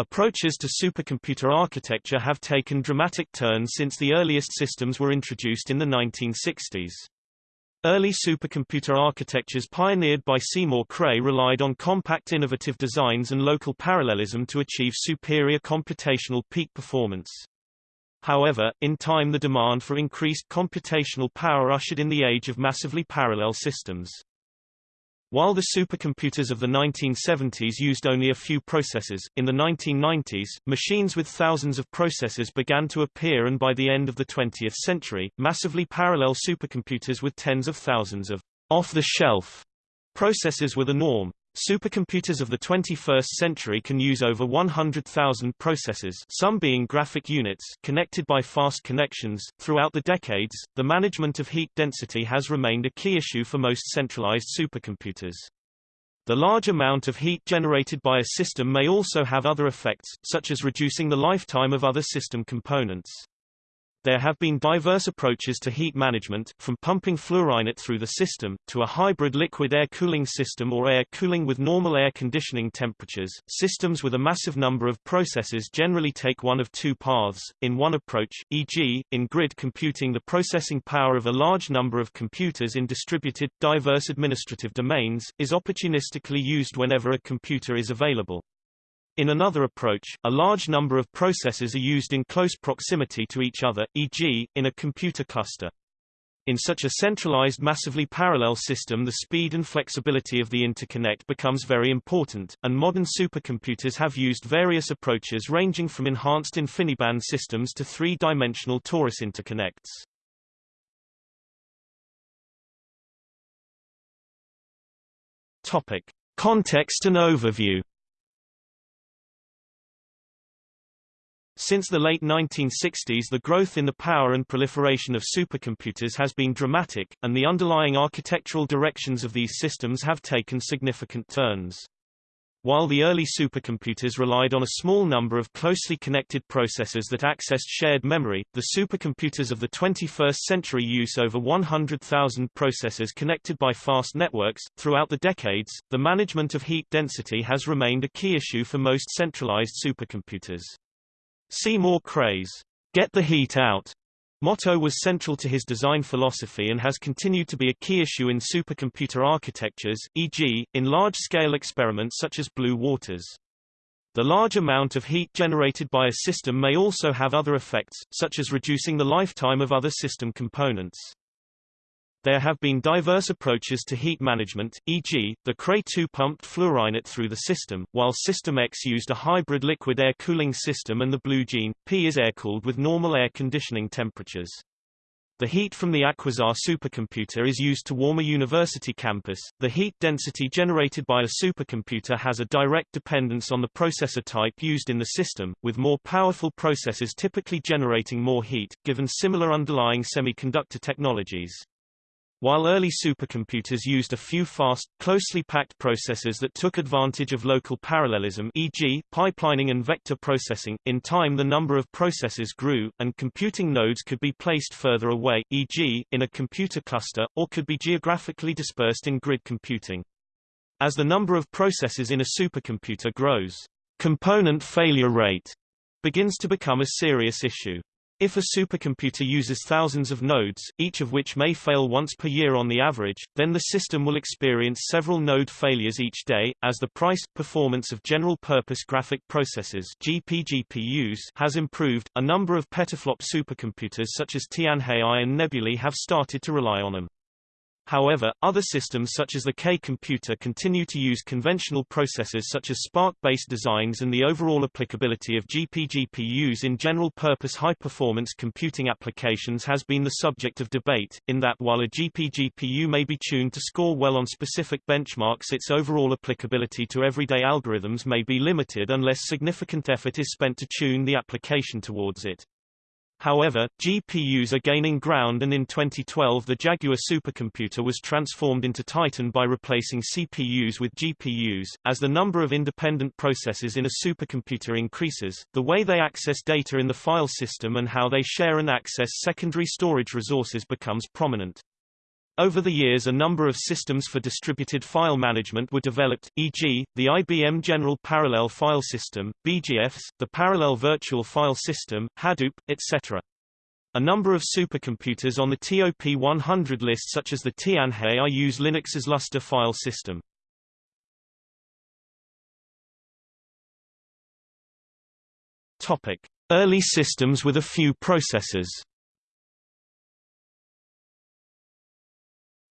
Approaches to supercomputer architecture have taken dramatic turns since the earliest systems were introduced in the 1960s. Early supercomputer architectures pioneered by Seymour Cray relied on compact innovative designs and local parallelism to achieve superior computational peak performance. However, in time the demand for increased computational power ushered in the age of massively parallel systems. While the supercomputers of the 1970s used only a few processors, in the 1990s, machines with thousands of processors began to appear and by the end of the 20th century, massively parallel supercomputers with tens of thousands of off-the-shelf processors were the norm. Supercomputers of the 21st century can use over 100,000 processors, some being graphic units, connected by fast connections. Throughout the decades, the management of heat density has remained a key issue for most centralized supercomputers. The large amount of heat generated by a system may also have other effects, such as reducing the lifetime of other system components. There have been diverse approaches to heat management, from pumping Fluorinert through the system, to a hybrid liquid air cooling system or air cooling with normal air conditioning temperatures. Systems with a massive number of processes generally take one of two paths. In one approach, e.g., in grid computing the processing power of a large number of computers in distributed, diverse administrative domains, is opportunistically used whenever a computer is available. In another approach, a large number of processors are used in close proximity to each other, e.g., in a computer cluster. In such a centralized massively parallel system the speed and flexibility of the interconnect becomes very important, and modern supercomputers have used various approaches ranging from enhanced InfiniBand systems to three-dimensional torus interconnects. Topic. Context and overview Since the late 1960s the growth in the power and proliferation of supercomputers has been dramatic, and the underlying architectural directions of these systems have taken significant turns. While the early supercomputers relied on a small number of closely connected processors that accessed shared memory, the supercomputers of the 21st century use over 100,000 processors connected by fast networks. Throughout the decades, the management of heat density has remained a key issue for most centralized supercomputers. Seymour Cray's get the heat out motto was central to his design philosophy and has continued to be a key issue in supercomputer architectures, e.g., in large-scale experiments such as Blue Waters. The large amount of heat generated by a system may also have other effects, such as reducing the lifetime of other system components. There have been diverse approaches to heat management, e.g., the Cray 2 pumped Fluorinert through the system, while System X used a hybrid liquid air cooling system and the Blue Gene P is air-cooled with normal air conditioning temperatures. The heat from the Aquasar supercomputer is used to warm a university campus. The heat density generated by a supercomputer has a direct dependence on the processor type used in the system, with more powerful processors typically generating more heat, given similar underlying semiconductor technologies. While early supercomputers used a few fast, closely packed processors that took advantage of local parallelism e.g., pipelining and vector processing, in time the number of processors grew, and computing nodes could be placed further away, e.g., in a computer cluster, or could be geographically dispersed in grid computing. As the number of processors in a supercomputer grows, component failure rate begins to become a serious issue. If a supercomputer uses thousands of nodes, each of which may fail once per year on the average, then the system will experience several node failures each day. As the price performance of general-purpose graphic processors (GPGPUs) has improved, a number of petaflop supercomputers such as Tianhe-I and Nebulae have started to rely on them. However, other systems such as the K-computer continue to use conventional processors such as SPARC-based designs and the overall applicability of GPGPUs in general-purpose high-performance computing applications has been the subject of debate, in that while a GPGPU may be tuned to score well on specific benchmarks its overall applicability to everyday algorithms may be limited unless significant effort is spent to tune the application towards it. However, GPUs are gaining ground and in 2012 the Jaguar supercomputer was transformed into Titan by replacing CPUs with GPUs. As the number of independent processors in a supercomputer increases, the way they access data in the file system and how they share and access secondary storage resources becomes prominent. Over the years a number of systems for distributed file management were developed, e.g., the IBM General Parallel File System, BeeGFS, the Parallel Virtual File System, Hadoop, etc. A number of supercomputers on the TOP 100 list such as the Tianhe use Linux's Lustre file system. Topic: Early systems with a few processors.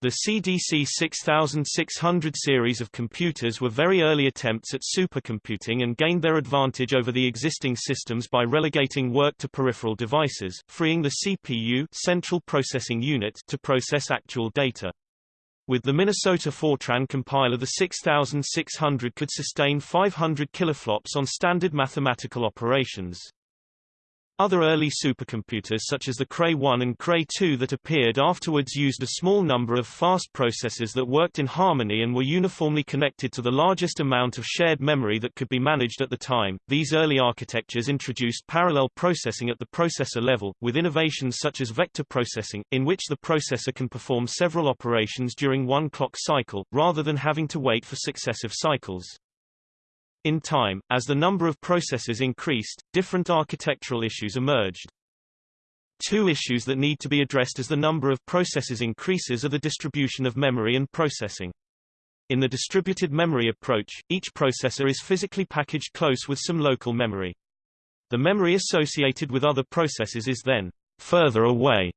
The CDC 6600 series of computers were very early attempts at supercomputing and gained their advantage over the existing systems by relegating work to peripheral devices, freeing the CPU central processing unit to process actual data. With the Minnesota Fortran compiler the 6600 could sustain 500 kiloflops on standard mathematical operations. Other early supercomputers such as the Cray 1 and Cray 2 that appeared afterwards used a small number of fast processors that worked in harmony and were uniformly connected to the largest amount of shared memory that could be managed at the time. These early architectures introduced parallel processing at the processor level, with innovations such as vector processing, in which the processor can perform several operations during one clock cycle, rather than having to wait for successive cycles. In time, as the number of processors increased, different architectural issues emerged. Two issues that need to be addressed as the number of processors increases are the distribution of memory and processing. In the distributed memory approach, each processor is physically packaged close with some local memory. The memory associated with other processes is then further away,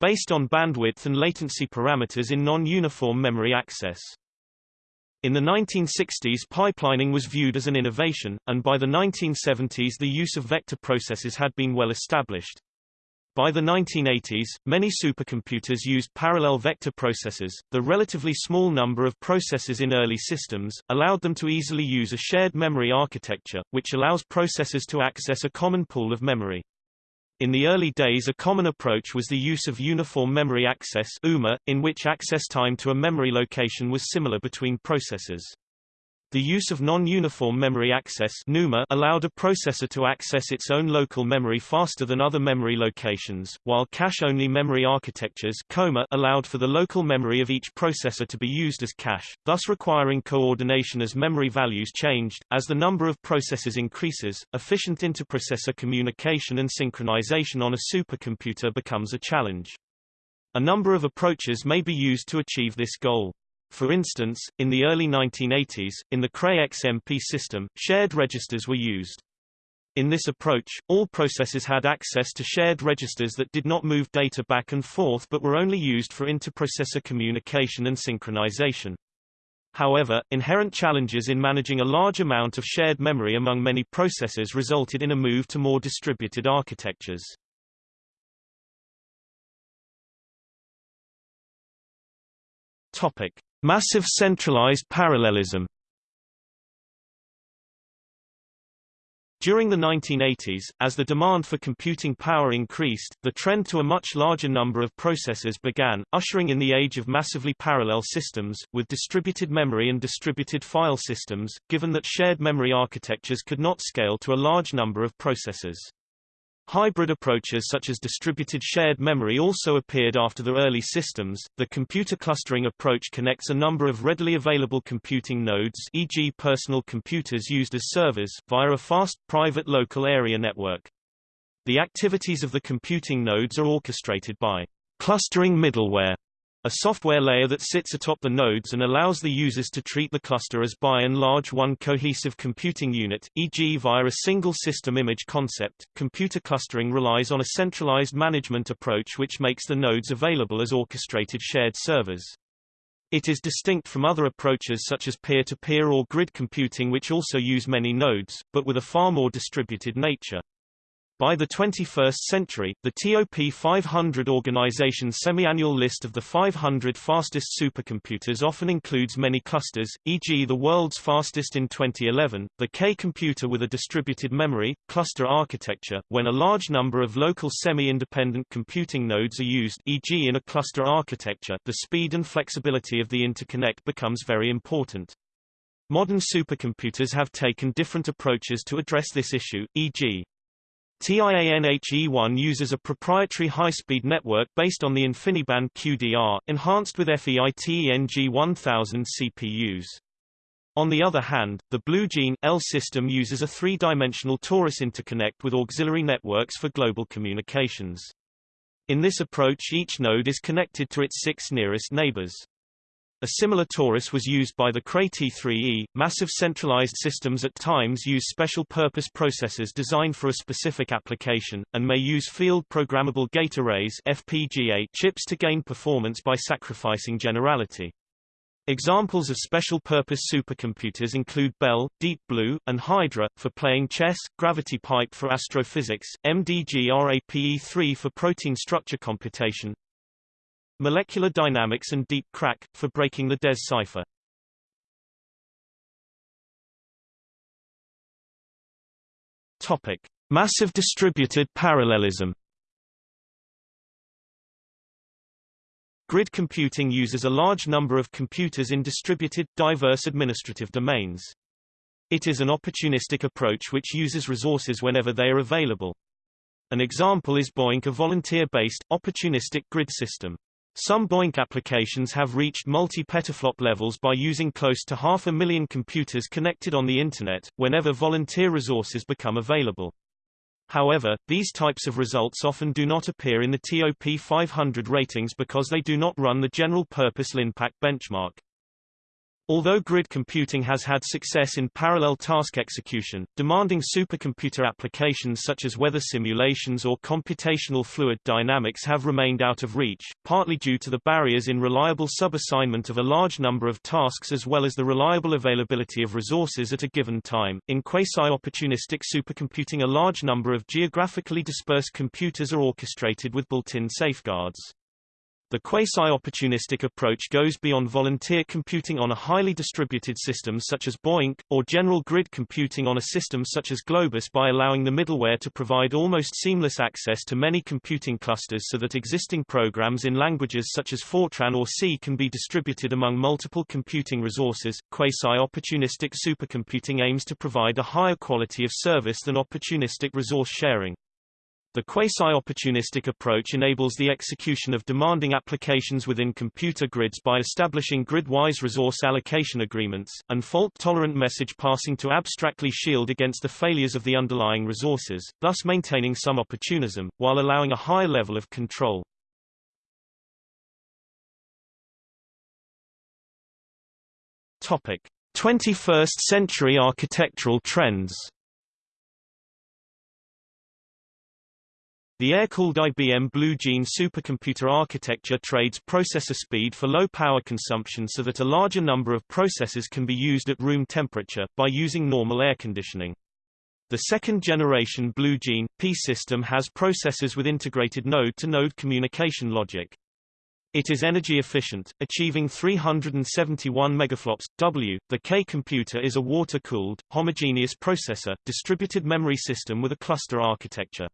based on bandwidth and latency parameters in non-uniform memory access. In the 1960s pipelining was viewed as an innovation, and by the 1970s the use of vector processes had been well established. By the 1980s, many supercomputers used parallel vector processors. The relatively small number of processors in early systems allowed them to easily use a shared memory architecture, which allows processors to access a common pool of memory. In the early days a common approach was the use of Uniform Memory Access UMA, in which access time to a memory location was similar between processors. The use of non-uniform memory access NUMA allowed a processor to access its own local memory faster than other memory locations, while cache-only memory architectures COMA allowed for the local memory of each processor to be used as cache, thus requiring coordination as memory values changed. As the number of processors increases, efficient interprocessor communication and synchronization on a supercomputer becomes a challenge. A number of approaches may be used to achieve this goal. For instance, in the early 1980s, in the Cray XMP system, shared registers were used. In this approach, all processes had access to shared registers that did not move data back and forth but were only used for interprocessor communication and synchronization. However, inherent challenges in managing a large amount of shared memory among many processors resulted in a move to more distributed architectures. Topic: Massive centralized parallelism During the 1980s, as the demand for computing power increased, the trend to a much larger number of processors began, ushering in the age of massively parallel systems, with distributed memory and distributed file systems, given that shared memory architectures could not scale to a large number of processors. Hybrid approaches such as distributed shared memory also appeared after the early systems. The computer clustering approach connects a number of readily available computing nodes, e.g., personal computers used as servers, via a fast, private local area network. The activities of the computing nodes are orchestrated by clustering middleware, a software layer that sits atop the nodes and allows the users to treat the cluster as by and large one cohesive computing unit, e.g. via a single system image concept. Computer clustering relies on a centralized management approach which makes the nodes available as orchestrated shared servers. It is distinct from other approaches such as peer-to-peer -peer or grid computing which also use many nodes, but with a far more distributed nature. By the 21st century, the TOP 500 organization's semi-annual list of the 500 fastest supercomputers often includes many clusters, e.g. the world's fastest in 2011, the K computer with a distributed memory, cluster architecture, when a large number of local semi-independent computing nodes are used e.g. in a cluster architecture the speed and flexibility of the interconnect becomes very important. Modern supercomputers have taken different approaches to address this issue, e.g. TIANHE1 uses a proprietary high-speed network based on the InfiniBand QDR, enhanced with FEITENG 1000 CPUs. On the other hand, the BlueGene L system uses a three-dimensional torus interconnect with auxiliary networks for global communications. In this approach each node is connected to its six nearest neighbors. A similar torus was used by the Cray T3E. Massive centralized systems at times use special purpose processors designed for a specific application, and may use field programmable gate arrays FPGA chips to gain performance by sacrificing generality. Examples of special-purpose supercomputers include Belle, Deep Blue, and Hydra, for playing chess, Gravity Pipe for astrophysics, MDGRAPE-3 for protein structure computation, Molecular Dynamics and Deep Crack, for breaking the DES cipher. Topic. Massive distributed parallelism Grid computing uses a large number of computers in distributed, diverse administrative domains. It is an opportunistic approach which uses resources whenever they are available. An example is BOINC a volunteer-based, opportunistic grid system. Some BOINC applications have reached multi-petaflop levels by using close to half a million computers connected on the Internet, whenever volunteer resources become available. However, these types of results often do not appear in the TOP 500 ratings because they do not run the general-purpose LINPACK benchmark. Although grid computing has had success in parallel task execution, demanding supercomputer applications such as weather simulations or computational fluid dynamics have remained out of reach, partly due to the barriers in reliable subassignment of a large number of tasks as well as the reliable availability of resources at a given time. In quasi-opportunistic supercomputing a large number of geographically dispersed computers are orchestrated with built-in safeguards. The quasi-opportunistic approach goes beyond volunteer computing on a highly distributed system such as BOINC, or general grid computing on a system such as Globus by allowing the middleware to provide almost seamless access to many computing clusters so that existing programs in languages such as Fortran or C can be distributed among multiple computing resources. Quasi-opportunistic supercomputing aims to provide a higher quality of service than opportunistic resource sharing. The quasi-opportunistic approach enables the execution of demanding applications within computer grids by establishing grid-wise resource allocation agreements, and fault-tolerant message passing to abstractly shield against the failures of the underlying resources, thus maintaining some opportunism, while allowing a high level of control. Topic. 21st century architectural trends The air-cooled IBM Blue Gene supercomputer architecture trades processor speed for low power consumption so that a larger number of processors can be used at room temperature, by using normal air conditioning. The second-generation Blue Gene P system has processors with integrated node-to-node -node communication logic. It is energy efficient, achieving 371 megaflops. W. The K computer is a water-cooled, homogeneous processor, distributed memory system with a cluster architecture.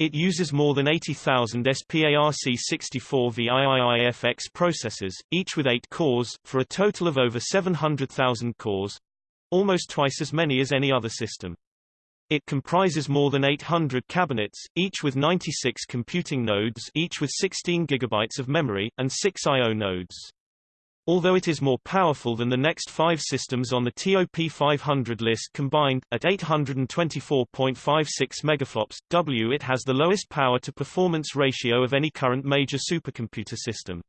It uses more than 80,000 SPARC64 VIIIFX processors, each with 8 cores, for a total of over 700,000 cores almost twice as many as any other system. It comprises more than 800 cabinets, each with 96 computing nodes each with 16 gigabytes of memory, and 6 I.O. nodes. Although it is more powerful than the next five systems on the TOP 500 list combined, at 824.56 megaflops, W it has the lowest power-to-performance ratio of any current major supercomputer system.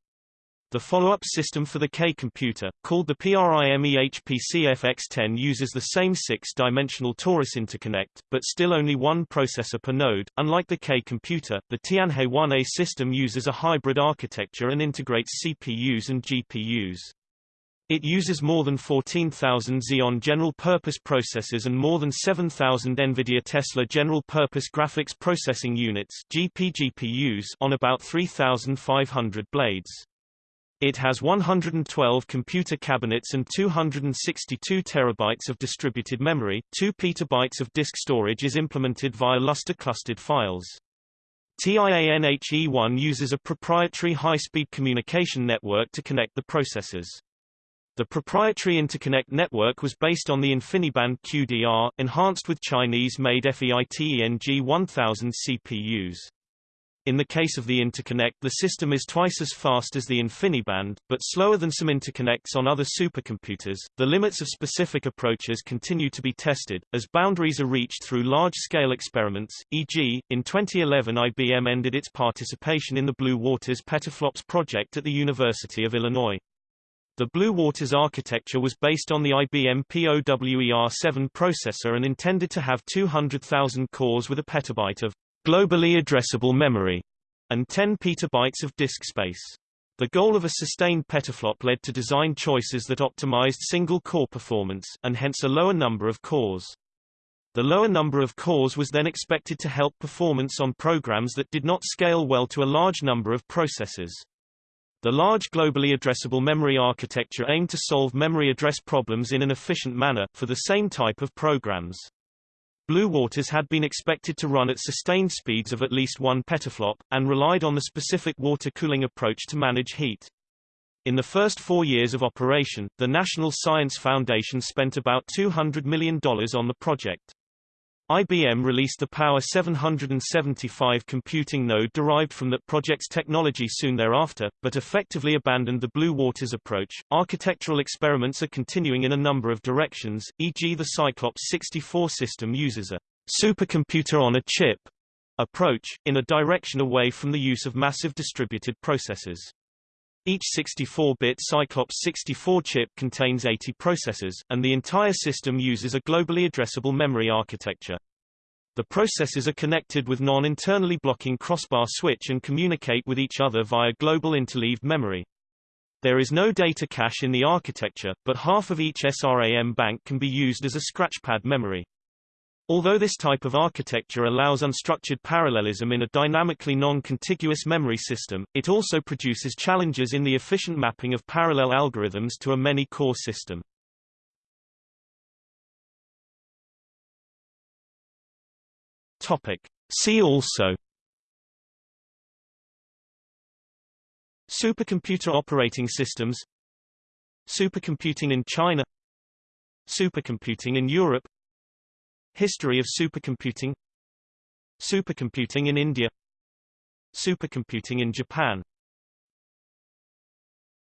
The follow-up system for the K computer, called the PRIMEHPC-FX10 uses the same six-dimensional torus interconnect, but still only one processor per node. Unlike the K computer, the Tianhe 1A system uses a hybrid architecture and integrates CPUs and GPUs. It uses more than 14,000 Xeon general-purpose processors and more than 7,000 NVIDIA Tesla general-purpose graphics processing units on about 3,500 blades. It has 112 computer cabinets and 262 terabytes of distributed memory. 2 petabytes of disk storage is implemented via Lustre clustered files. TIANHE1 uses a proprietary high-speed communication network to connect the processors. The proprietary interconnect network was based on the InfiniBand QDR, enhanced with Chinese-made FEITENG 1000 CPUs. In the case of the interconnect the system is twice as fast as the InfiniBand, but slower than some interconnects on other supercomputers. The limits of specific approaches continue to be tested, as boundaries are reached through large-scale experiments, e.g., in 2011 IBM ended its participation in the Blue Waters petaflops project at the University of Illinois. The Blue Waters architecture was based on the IBM POWER7 processor and intended to have 200,000 cores with a petabyte of globally addressable memory, and 10 petabytes of disk space. The goal of a sustained petaflop led to design choices that optimized single-core performance, and hence a lower number of cores. The lower number of cores was then expected to help performance on programs that did not scale well to a large number of processors. The large globally addressable memory architecture aimed to solve memory address problems in an efficient manner, for the same type of programs. Blue Waters had been expected to run at sustained speeds of at least 1 petaflop, and relied on the specific water cooling approach to manage heat. In the first four years of operation, the National Science Foundation spent about $200 million on the project. IBM released the Power 775 computing node derived from that project's technology soon thereafter, but effectively abandoned the Blue Waters approach. Architectural experiments are continuing in a number of directions, e.g. the Cyclops 64 system uses a supercomputer on a chip approach, in a direction away from the use of massive distributed processors. Each 64-bit Cyclops 64 chip contains 80 processors, and the entire system uses a globally addressable memory architecture. The processors are connected with non-internally blocking crossbar switch and communicate with each other via global interleaved memory. There is no data cache in the architecture, but half of each SRAM bank can be used as a scratchpad memory. Although this type of architecture allows unstructured parallelism in a dynamically non-contiguous memory system, it also produces challenges in the efficient mapping of parallel algorithms to a many-core system. Topic. See also Supercomputer operating systems Supercomputing in China Supercomputing in Europe History of supercomputing. Supercomputing in India. Supercomputing in Japan